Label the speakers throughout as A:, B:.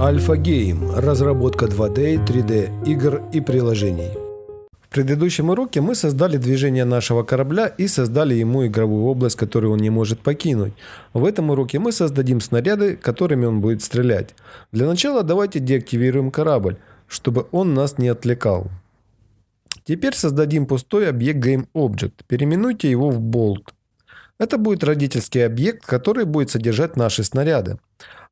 A: Альфа Гейм – разработка 2D, 3D игр и приложений. В предыдущем уроке мы создали движение нашего корабля и создали ему игровую область, которую он не может покинуть. В этом уроке мы создадим снаряды, которыми он будет стрелять. Для начала давайте деактивируем корабль, чтобы он нас не отвлекал. Теперь создадим пустой объект GameObject. Переименуйте его в Bolt. Это будет родительский объект, который будет содержать наши снаряды.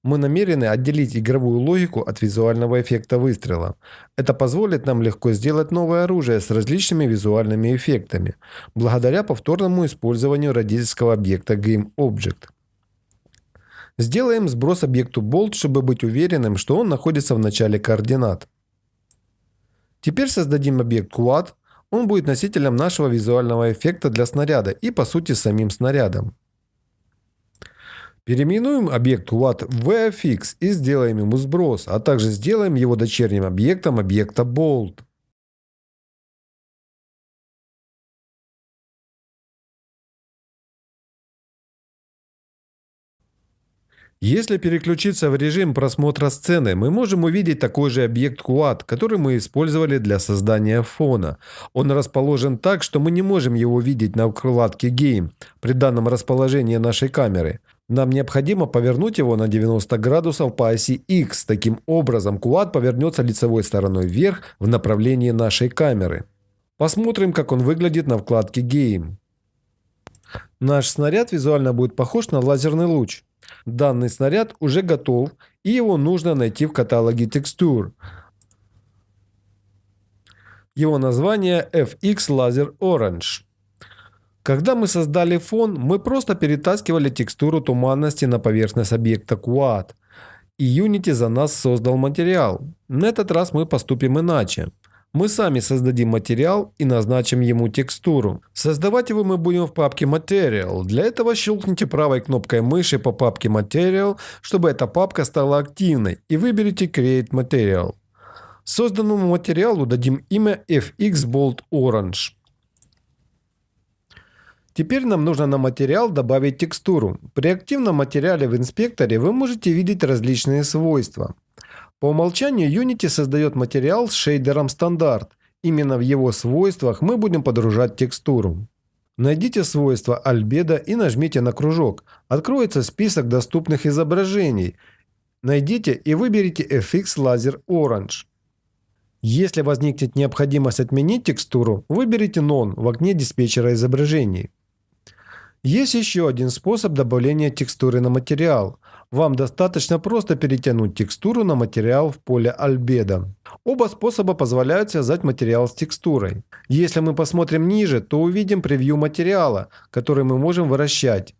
A: Мы намерены отделить игровую логику от визуального эффекта выстрела. Это позволит нам легко сделать новое оружие с различными визуальными эффектами, благодаря повторному использованию родительского объекта GameObject. Сделаем сброс объекту Bolt, чтобы быть уверенным, что он находится в начале координат. Теперь создадим объект Quad, он будет носителем нашего визуального эффекта для снаряда и по сути самим снарядом. Переименуем объект What в VFX и сделаем ему сброс, а также сделаем его дочерним объектом объекта Bolt. Если переключиться в режим просмотра сцены, мы можем увидеть такой же объект Quad, который мы использовали для создания фона. Он расположен так, что мы не можем его видеть на вкладке Game при данном расположении нашей камеры. Нам необходимо повернуть его на 90 градусов по оси X. Таким образом, Quad повернется лицевой стороной вверх в направлении нашей камеры. Посмотрим, как он выглядит на вкладке Game. Наш снаряд визуально будет похож на лазерный луч. Данный снаряд уже готов, и его нужно найти в каталоге текстур. Его название FX Laser Orange. Когда мы создали фон, мы просто перетаскивали текстуру туманности на поверхность объекта Quad. И Unity за нас создал материал. На этот раз мы поступим иначе. Мы сами создадим материал и назначим ему текстуру. Создавать его мы будем в папке Material. Для этого щелкните правой кнопкой мыши по папке Material, чтобы эта папка стала активной, и выберите Create Material. Созданному материалу дадим имя FX Bolt Orange. Теперь нам нужно на материал добавить текстуру. При активном материале в инспекторе вы можете видеть различные свойства. По умолчанию Unity создает материал с шейдером стандарт. Именно в его свойствах мы будем подружать текстуру. Найдите свойство альбедо и нажмите на кружок. Откроется список доступных изображений. Найдите и выберите FX Laser Orange. Если возникнет необходимость отменить текстуру, выберите None в окне диспетчера изображений. Есть еще один способ добавления текстуры на материал. Вам достаточно просто перетянуть текстуру на материал в поле Albedo. Оба способа позволяют связать материал с текстурой. Если мы посмотрим ниже, то увидим превью материала, который мы можем вращать.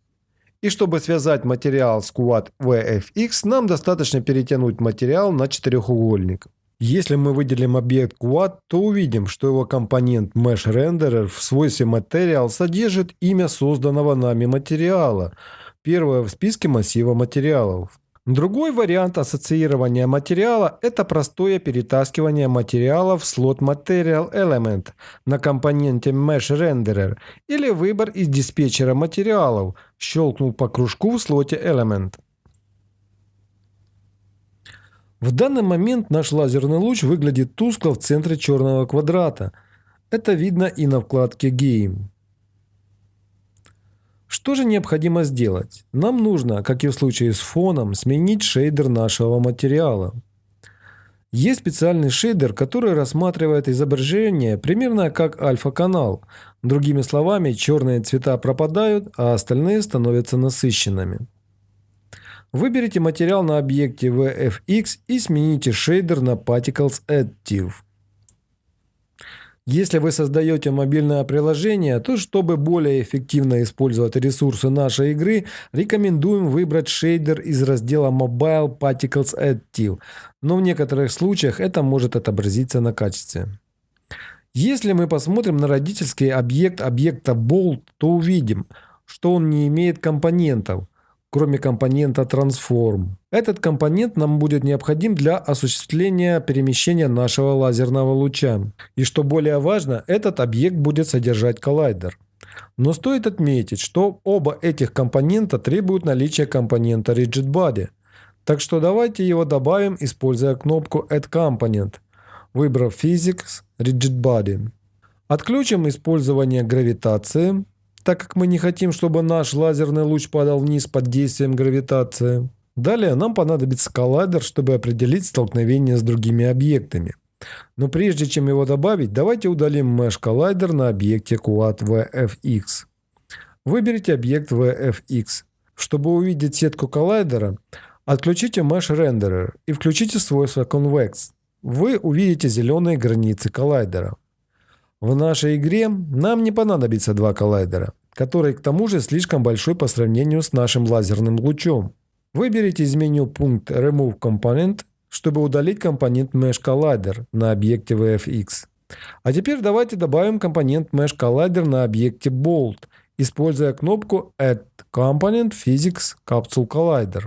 A: И чтобы связать материал с Quad VFX, нам достаточно перетянуть материал на четырехугольник. Если мы выделим объект Quad, то увидим, что его компонент Mesh Renderer в свойстве Material содержит имя созданного нами материала – первое в списке массива материалов. Другой вариант ассоциирования материала – это простое перетаскивание материала в слот Material Element на компоненте Mesh Renderer или выбор из диспетчера материалов, щелкнул по кружку в слоте Element. В данный момент наш лазерный луч выглядит тускло в центре черного квадрата. Это видно и на вкладке Game. Что же необходимо сделать? Нам нужно, как и в случае с фоном, сменить шейдер нашего материала. Есть специальный шейдер, который рассматривает изображение примерно как альфа-канал. Другими словами, черные цвета пропадают, а остальные становятся насыщенными. Выберите материал на объекте VFX и смените шейдер на Particles Additive. Если вы создаете мобильное приложение, то чтобы более эффективно использовать ресурсы нашей игры, рекомендуем выбрать шейдер из раздела Mobile Particles Additive, но в некоторых случаях это может отобразиться на качестве. Если мы посмотрим на родительский объект объекта Bolt, то увидим, что он не имеет компонентов – кроме компонента Transform. Этот компонент нам будет необходим для осуществления перемещения нашего лазерного луча. И что более важно, этот объект будет содержать коллайдер. Но стоит отметить, что оба этих компонента требуют наличия компонента Rigid Body. Так что давайте его добавим, используя кнопку Add Component, выбрав Physics Rigid Body. Отключим использование гравитации, так как мы не хотим, чтобы наш лазерный луч падал вниз под действием гравитации. Далее нам понадобится коллайдер, чтобы определить столкновение с другими объектами. Но прежде чем его добавить, давайте удалим Mesh коллайдер на объекте Quad VFX. Выберите объект VFX. Чтобы увидеть сетку коллайдера, отключите Mesh Renderer и включите свойство Convex. Вы увидите зеленые границы коллайдера. В нашей игре нам не понадобится два коллайдера, который к тому же слишком большой по сравнению с нашим лазерным лучом. Выберите из меню пункт Remove Component, чтобы удалить компонент Mesh Collider на объекте VFX. А теперь давайте добавим компонент Mesh Collider на объекте Bolt, используя кнопку Add Component Physics Capsule Collider.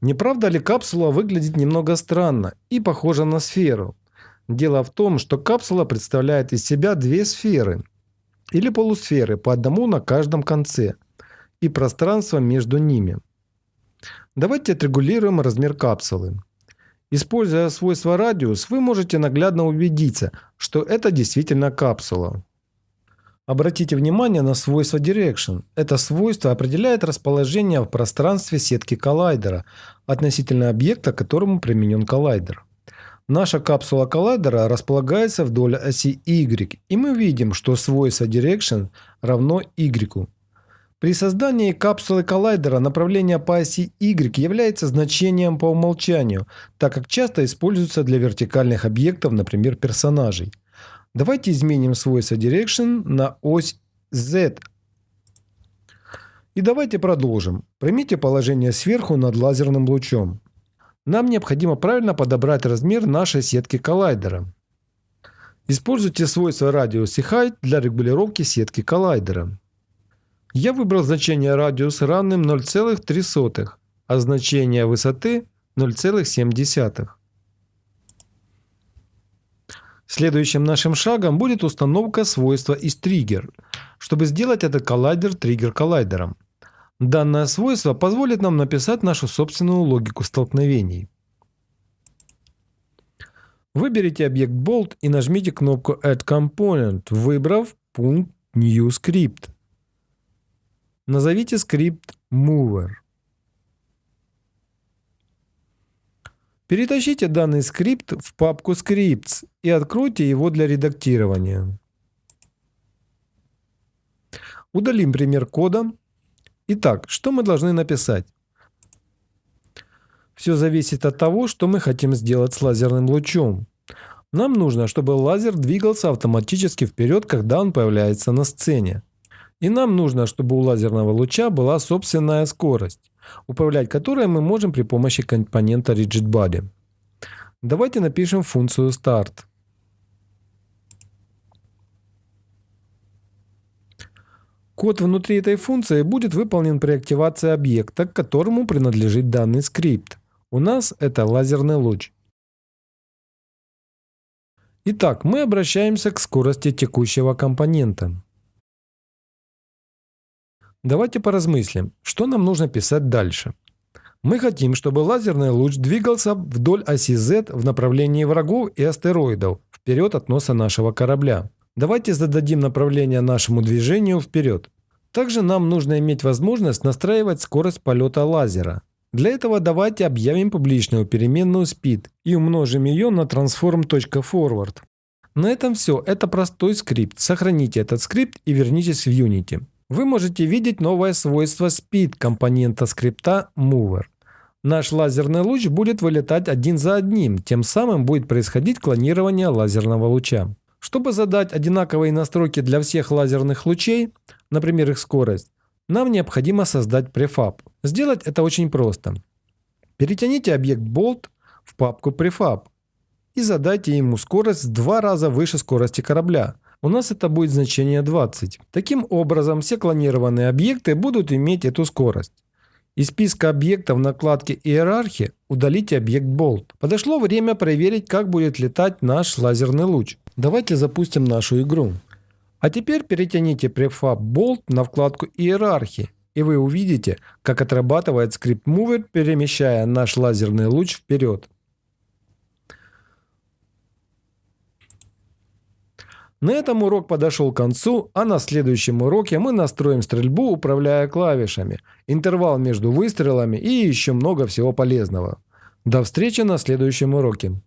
A: Не правда ли капсула выглядит немного странно и похожа на сферу? Дело в том, что капсула представляет из себя две сферы или полусферы по одному на каждом конце и пространство между ними. Давайте отрегулируем размер капсулы. Используя свойство радиус, вы можете наглядно убедиться, что это действительно капсула. Обратите внимание на свойство Direction. Это свойство определяет расположение в пространстве сетки коллайдера относительно объекта, к которому применен коллайдер. Наша капсула коллайдера располагается вдоль оси Y, и мы видим, что свойство Direction равно Y. При создании капсулы коллайдера направление по оси Y является значением по умолчанию, так как часто используется для вертикальных объектов, например, персонажей. Давайте изменим свойство Direction на ось Z. И давайте продолжим. Примите положение сверху над лазерным лучом. Нам необходимо правильно подобрать размер нашей сетки коллайдера. Используйте свойства радиус и height для регулировки сетки коллайдера. Я выбрал значение радиус равным 0,3, а значение высоты 0,7. Следующим нашим шагом будет установка свойства из триггер, чтобы сделать этот коллайдер триггер коллайдером. Данное свойство позволит нам написать нашу собственную логику столкновений. Выберите объект Bolt и нажмите кнопку Add Component, выбрав пункт New Script. Назовите скрипт Mover. Перетащите данный скрипт в папку Scripts и откройте его для редактирования. Удалим пример кода Итак, что мы должны написать? Все зависит от того, что мы хотим сделать с лазерным лучом. Нам нужно, чтобы лазер двигался автоматически вперед, когда он появляется на сцене. И нам нужно, чтобы у лазерного луча была собственная скорость, управлять которой мы можем при помощи компонента RigidBody. Давайте напишем функцию start. Код внутри этой функции будет выполнен при активации объекта, к которому принадлежит данный скрипт. У нас это лазерный луч. Итак, мы обращаемся к скорости текущего компонента. Давайте поразмыслим, что нам нужно писать дальше. Мы хотим, чтобы лазерный луч двигался вдоль оси Z в направлении врагов и астероидов, вперед от носа нашего корабля. Давайте зададим направление нашему движению вперед. Также нам нужно иметь возможность настраивать скорость полета лазера. Для этого давайте объявим публичную переменную speed и умножим ее на transform.forward. На этом все. Это простой скрипт. Сохраните этот скрипт и вернитесь в Unity. Вы можете видеть новое свойство speed компонента скрипта mover. Наш лазерный луч будет вылетать один за одним, тем самым будет происходить клонирование лазерного луча. Чтобы задать одинаковые настройки для всех лазерных лучей, например их скорость, нам необходимо создать префаб. Сделать это очень просто. Перетяните объект Bolt в папку prefab и задайте ему скорость в два раза выше скорости корабля. У нас это будет значение 20. Таким образом, все клонированные объекты будут иметь эту скорость. Из списка объектов в накладке «Иерархия» удалите объект Bolt. Подошло время проверить, как будет летать наш лазерный луч. Давайте запустим нашу игру. А теперь перетяните префаб Bolt на вкладку Иерархии и вы увидите, как отрабатывает скрипт Mover, перемещая наш лазерный луч вперед. На этом урок подошел к концу, а на следующем уроке мы настроим стрельбу, управляя клавишами, интервал между выстрелами и еще много всего полезного. До встречи на следующем уроке.